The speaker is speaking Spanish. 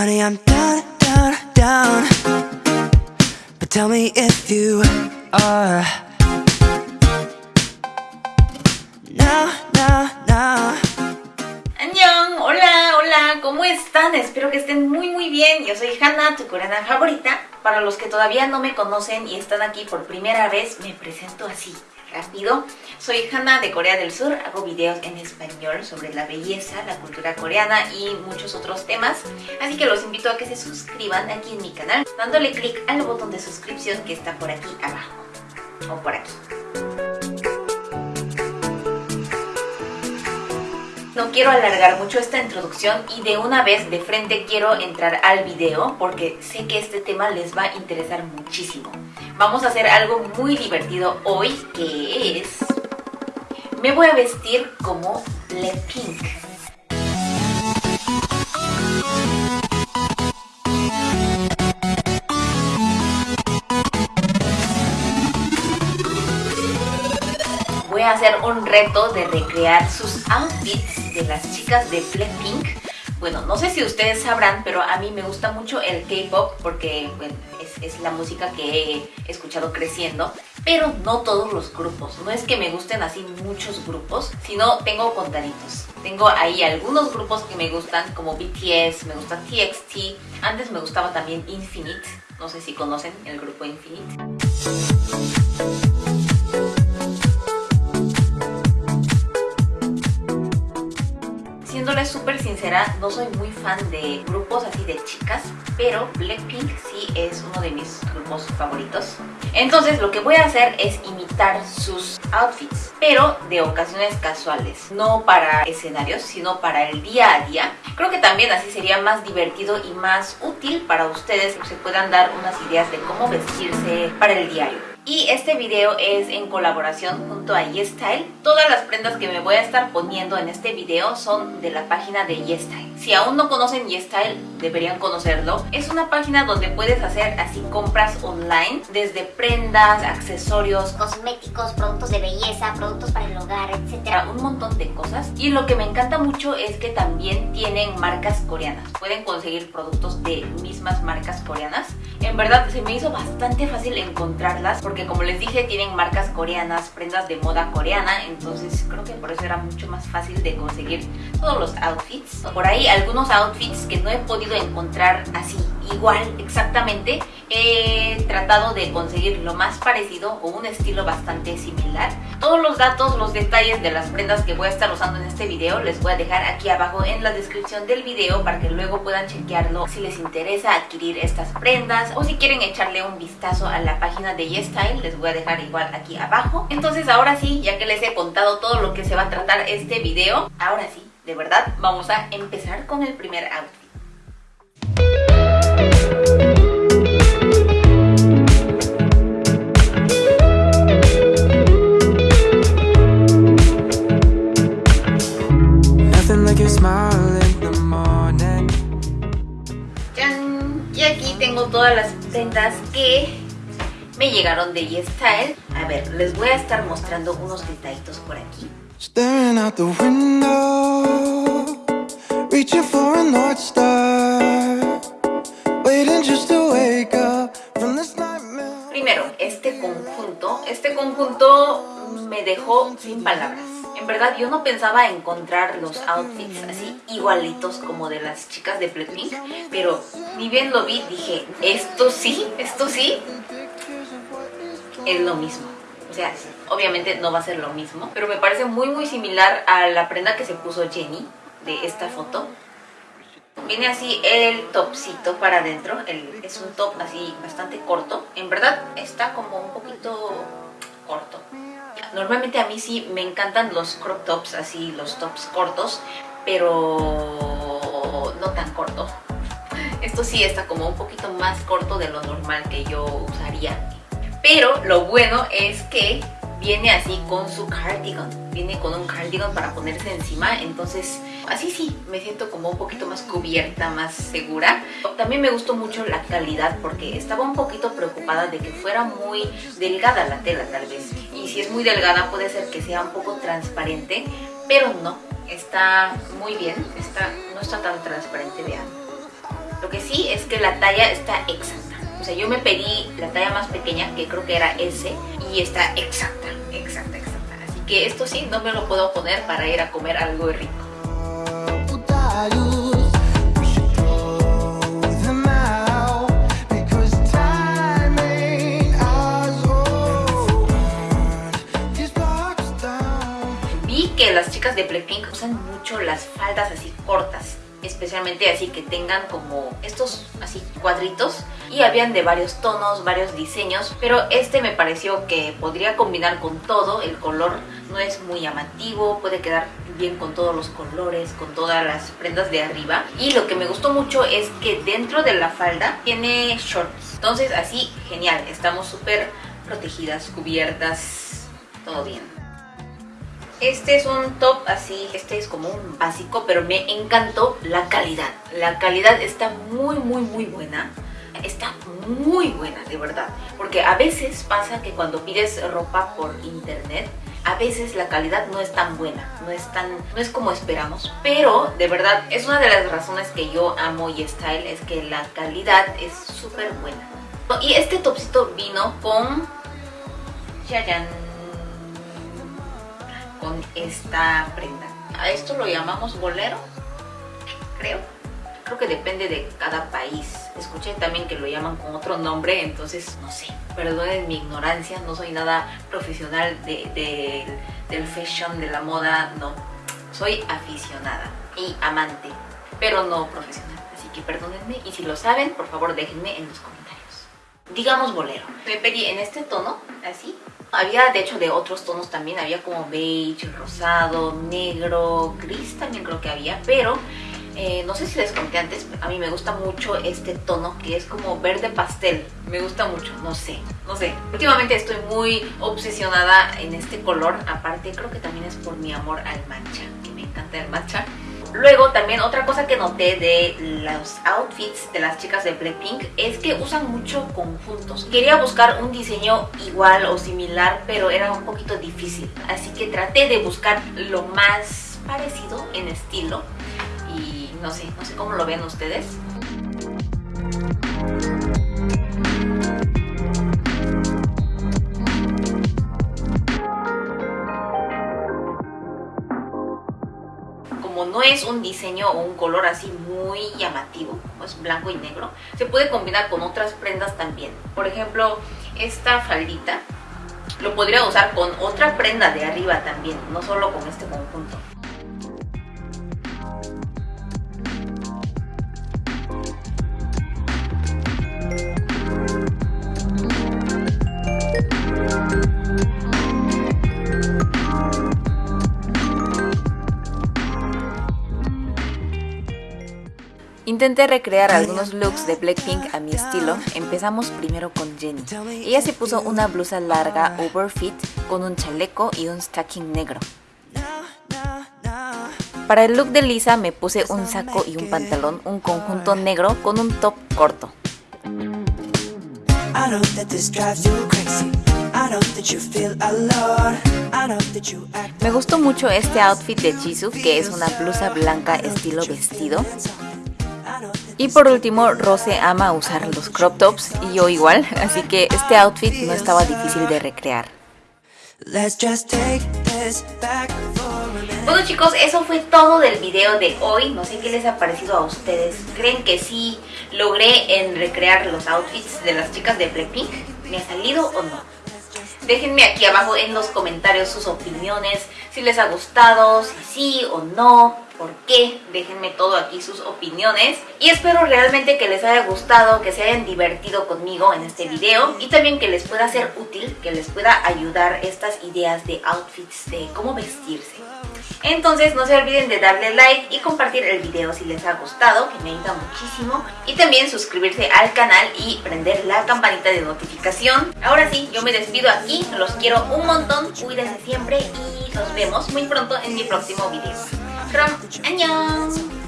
Honey, I'm down, down, down. But tell me if you are. Now, now, now. Annyeong, hola, hola, ¿cómo están? Espero que estén muy muy bien. Yo soy Hannah, tu coreana favorita. Para los que todavía no me conocen y están aquí por primera vez, me presento así, rápido. Soy Hannah de Corea del Sur, hago videos en español sobre la belleza, la cultura coreana y muchos otros temas. Así que los invito a que se suscriban aquí en mi canal, dándole clic al botón de suscripción que está por aquí abajo, o por aquí. No quiero alargar mucho esta introducción y de una vez de frente quiero entrar al video porque sé que este tema les va a interesar muchísimo. Vamos a hacer algo muy divertido hoy que es... Me voy a vestir como Blackpink. Voy a hacer un reto de recrear sus outfits de las chicas de Blackpink. Bueno, no sé si ustedes sabrán, pero a mí me gusta mucho el K-pop porque es, es la música que he escuchado creciendo, pero no todos los grupos. No es que me gusten así muchos grupos, sino tengo contaditos. Tengo ahí algunos grupos que me gustan, como BTS, me gusta TXT. Antes me gustaba también Infinite. No sé si conocen el grupo Infinite. Sincera, no soy muy fan de grupos así de chicas, pero Blackpink sí es uno de mis grupos favoritos. Entonces lo que voy a hacer es imitar sus outfits, pero de ocasiones casuales, no para escenarios, sino para el día a día. Creo que también así sería más divertido y más útil para ustedes que se puedan dar unas ideas de cómo vestirse para el diario. Y este video es en colaboración junto a YesStyle. Todas las prendas que me voy a estar poniendo en este video son de la página de YesStyle. Si aún no conocen YesStyle, deberían conocerlo. Es una página donde puedes hacer así compras online, desde prendas, accesorios, cosméticos, productos de belleza, productos para el hogar, etc. un montón de cosas. Y lo que me encanta mucho es que también tienen marcas coreanas. Pueden conseguir productos de mismas marcas coreanas. En verdad se me hizo bastante fácil encontrarlas porque como les dije tienen marcas coreanas, prendas de moda coreana, entonces creo que por eso era mucho más fácil de conseguir todos los outfits. Por ahí algunos outfits que no he podido encontrar así igual exactamente, he tratado de conseguir lo más parecido o un estilo bastante similar. Todos los datos, los detalles de las prendas que voy a estar usando en este video les voy a dejar aquí abajo en la descripción del video para que luego puedan chequearlo si les interesa adquirir estas prendas o si quieren echarle un vistazo a la página de YesStyle les voy a dejar igual aquí abajo. Entonces ahora sí, ya que les he contado todo lo que se va a tratar este video, ahora sí, de verdad, vamos a empezar con el primer outfit. Y aquí tengo todas las prendas que me llegaron de YesStyle. A ver, les voy a estar mostrando unos detallitos por aquí. Staring out the window, dejó sin palabras. En verdad, yo no pensaba encontrar los outfits así igualitos como de las chicas de Blackpink, pero ni bien lo vi, dije, esto sí, esto sí, es lo mismo. O sea, obviamente no va a ser lo mismo, pero me parece muy muy similar a la prenda que se puso Jenny de esta foto. Viene así el topcito para adentro, el- es un top así bastante corto. En verdad está como un poquito corto. Normalmente a mí sí me encantan los crop tops, así los tops cortos, pero no tan corto. Esto sí está como un poquito más corto de lo normal que yo usaría. Pero lo bueno es que viene así con su cardigan. Viene con un cardigan para ponerse encima. Entonces, así sí, me siento como un poquito más cubierta, más segura. También me gustó mucho la calidad porque estaba un poquito preocupada de que fuera muy delgada la tela tal vez. Y si es muy delgada puede ser que sea un poco transparente, pero no. Está muy bien, está, no está tan transparente, vean. Lo que que la talla está exacta. O sea, yo me pedí la talla más pequeña, que creo que era S, y está exacta, exacta, exacta. Así que esto sí, no me lo puedo poner para ir a comer algo rico. Vi que las chicas de Blackpink usan mucho las faldas así cortas, especialmente así que tengan como estos así cuadritos y habían de varios tonos, varios diseños, pero este me pareció que podría combinar con todo, el color no es muy llamativo, puede quedar bien con todos los colores, con todas las prendas de arriba y lo que me gustó mucho es que dentro de la falda tiene shorts, entonces así genial, estamos súper protegidas, cubiertas, todo bien. Este es un top así, este es como un básico, pero me encantó la calidad. La calidad está muy, muy, muy buena. Está muy buena, de verdad. Porque a veces pasa que cuando pides ropa por internet, a veces la calidad no es tan buena, no es tan, no es como esperamos. Pero, de verdad, es una de las razones que yo amo Y-Style, es que la calidad es súper buena. Y este topcito vino con... Con esta prenda. A esto lo llamamos bolero, creo. Que depende de cada país. Escuché también que lo llaman con otro nombre, entonces no sé. Perdonen mi ignorancia, no soy nada profesional de, de- del fashion, de la moda, no. Soy aficionada y amante, pero no profesional. Así que perdónenme y si lo saben, por favor déjenme en los comentarios digamos bolero. Me pedí en este tono, así. Había de hecho de otros tonos también, había como beige, rosado, negro, gris también creo que había, pero eh, no sé si les conté antes, a mí me gusta mucho este tono que es como verde pastel. Me gusta mucho, no sé, no sé. Últimamente estoy muy obsesionada en este color, aparte creo que también es por mi amor al matcha, que me encanta el matcha. Luego también otra cosa que noté de los outfits de las chicas de Blackpink es que usan mucho conjuntos. Quería buscar un diseño igual o similar, pero era un poquito difícil. Así que traté de buscar lo más parecido en estilo. No sé, no sé cómo lo ven ustedes. como no es un diseño o un color así muy llamativo, es blanco y negro, se puede combinar con otras prendas también. Por ejemplo, esta faldita lo podría usar con otra prenda de arriba también, no solo con este conjunto. Intenté recrear algunos looks de Blackpink a mi estilo. Empezamos primero con Jennie. Ella se puso una blusa larga overfit con un chaleco y un stacking negro. Para el look de Lisa me puse un saco y un pantalón, un conjunto negro con un top corto. Me gustó mucho este outfit de Jisoo, que es una blusa blanca estilo vestido. Y por último, Rose ama usar los crop tops y yo igual, así que este outfit no estaba difícil de recrear. Bueno chicos, eso fue todo del video de hoy. No sé qué les ha parecido a ustedes. ¿Creen que sí logré en recrear los outfits de las chicas de Blackpink? ¿Me ha salido o no? Déjenme aquí abajo en los comentarios sus opiniones, si les ha gustado, si sí o no, por qué. Déjenme todo aquí sus opiniones. Y espero realmente que les haya gustado, que se hayan divertido conmigo en este video y también que les pueda ser útil, que les pueda ayudar estas ideas de outfits, de cómo vestirse. Entonces no se olviden de darle like y compartir el video si les ha gustado, que me ayuda muchísimo. Y también suscribirse al canal y prender la campanita de notificación. Ahora sí, yo me despido aquí, los quiero un montón, cuídense siempre y nos vemos muy pronto en mi próximo video. 그럼 안녕!